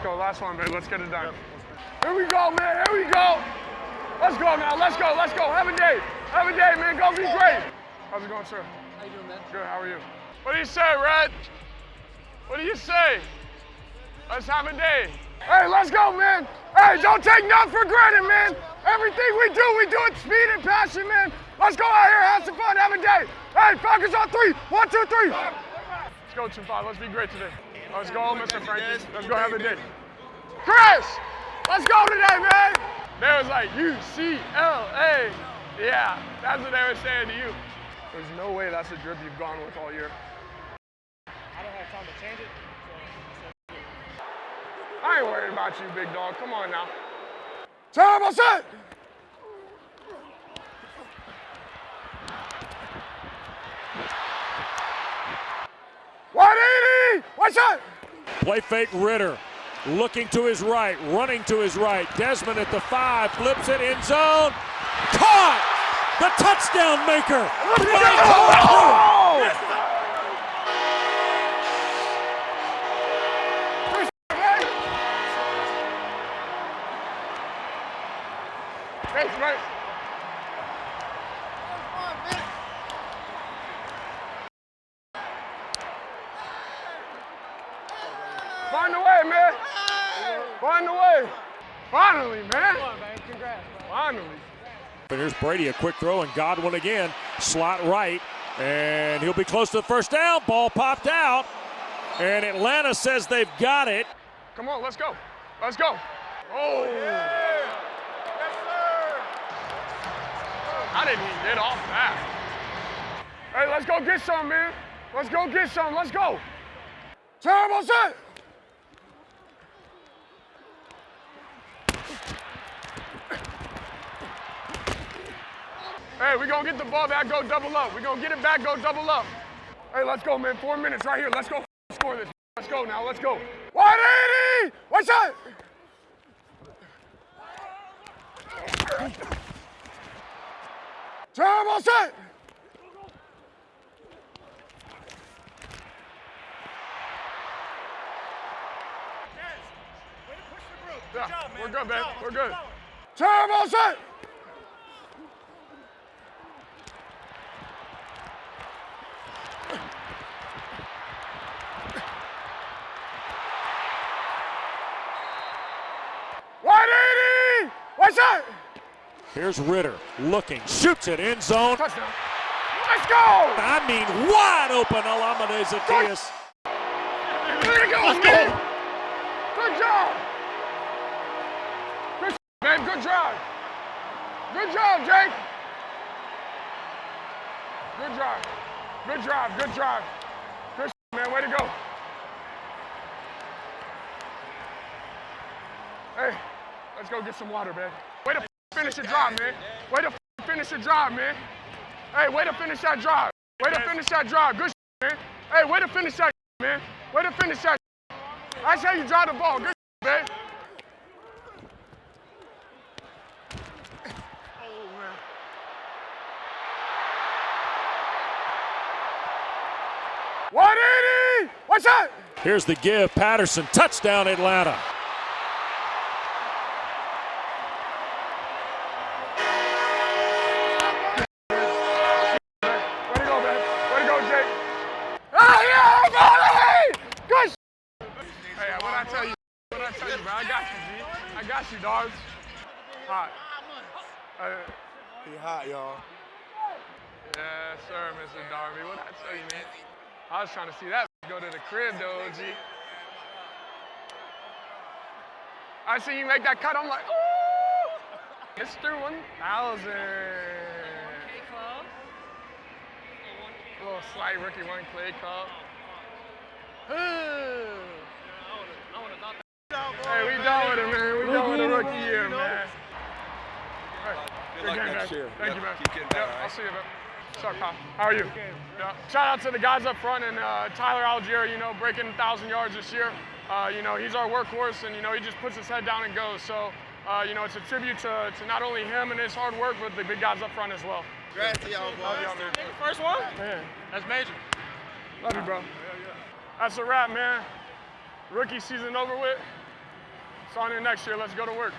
Let's go. Last one, babe. Let's get it done. Here we go, man. Here we go. Let's go now. Let's go. Let's go. Have a day. Have a day, man. Go be great. How's it going, sir? How you doing, man? Good. How are you? What do you say, Red? What do you say? Let's have a day. Hey, let's go, man. Hey, don't take nothing for granted, man. Everything we do, we do it speed and passion, man. Let's go out here, have some fun, have a day. Hey, Falcons on three. One, two, three. Let's go, 2-5. Let's be great today. Let's go, Mr. Frankie. Let's go have a day. Chris, let's go today, man. They was like, UCLA. Yeah, that's what they were saying to you. There's no way that's a drip you've gone with all year. I don't have time to change it. I ain't worried about you, big dog. Come on now. Terrible set. One eighty. What's? Play fake Ridder. Looking to his right, running to his right. Desmond at the five, flips it in zone. Caught! The touchdown maker! MyCole Pruitt. Thanks, mate. Find the way, man. Find the way. Finally, man. On. Congrats. Finally. But here's Brady, a quick throw, and Godwin again, slot right, and he'll be close to the first down. Ball popped out, and Atlanta says they've got it. Come on, let's go. Let's go. Oh. Yes, sir. How did he get off that? Hey, let's go get some, man. Let's go get some. Let's go. Terrible set. Hey, we're gonna get the ball back, go double up. We're gonna get it back, go double up. Hey, let's go, man. Four minutes right here. Let's go score this. Let's go now. Let's go. 180. What's up? Terrible set. Yeah, we're good, man. We're good. Terrible set. One eighty. What's up? Here's Ridder looking, shoots it in zone. Touchdown. Let's go. I mean, wide open Olamide Zaccheaus. There you go, man. Good job. Good, man. Good job. Good job, Jake. Good job. Good job. Good job. Good man. Way to go. Hey, let's go get some water, man. Way to finish the drive, man. Way to finish the drive, man. Hey, way to finish that drive. Way to finish that drive. Good man. Hey, way to finish that man. Way to finish that That's how you drive the ball. Good man. Oh, man. One eighty. What's that? Here's the give. Patterson, touchdown Atlanta. You, dogs. Hot. Uh, He hot, y'all. Yeah, sir, Mr. Darby. What I tell you, man? I was trying to see that go to the crib, though, G. I see you make that cut. I'm like, ooh, Mr. 1000. A little slight rookie one clay cup. hey, we done with it, man. We done with the rookie year, man. Hey, Good luck game, next man. year. Thank Yep, you, man. keep getting better, Yep, all I'll see you, man. What's up, How are you? Yeah. Shout out to the guys up front and uh, Tyler Allgeier, you know, breaking 1,000 yards this year. Uh, you know, he's our workhorse and, you know, he just puts his head down and goes. So, uh, you know, it's a tribute to, to not only him and his hard work, but the big guys up front as well. Congrats to y'all, boys. y'all, man. First one? Man, That's major. love you, bro. That's a wrap, man. Rookie season over with. It's next year. Let's go to work.